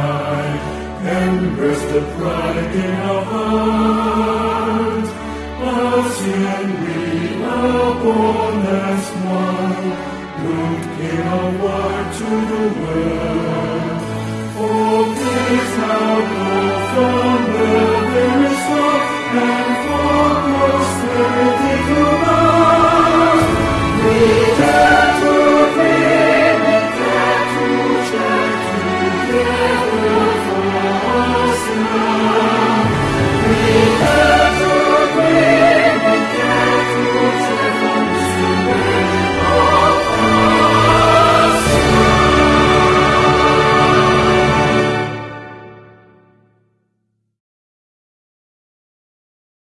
life, and rest the pride in our hearts. Us and we are born as one, who came our word to the world. Oh, for this our glorified.